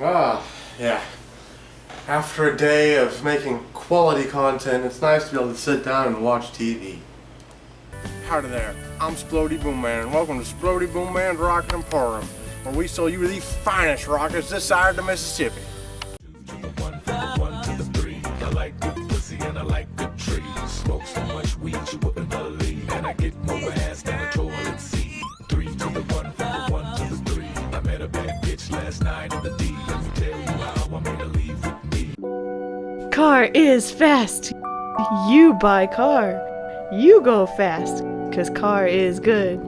Ah, yeah. After a day of making quality content, it's nice to be able to sit down and watch TV. Howdy there, I'm Splody Boom Man, and welcome to Splody Boom Man's Rocket Emporium, where we sell you the finest rockets this side of the Mississippi. I like good pussy and I like good trees. Smoke so much weed you wouldn't believe. And I get more bad bitch last night in the D. Let me tell you how I made her leave with me. Car is fast. You buy car. You go fast, cause car is good.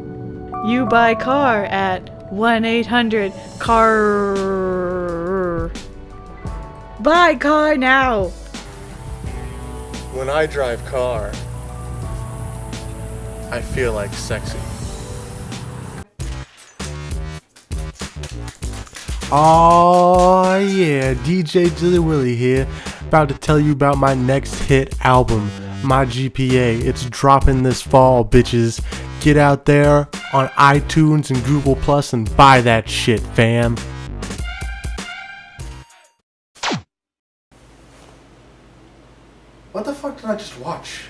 You buy car at 1 800 CAR. Buy car now. When I drive car, I feel like sexy. Oh yeah, DJ Dilly Willy here, about to tell you about my next hit album, My GPA. It's dropping this fall, bitches. Get out there on iTunes and Google Plus and buy that shit, fam. What the fuck did I just watch?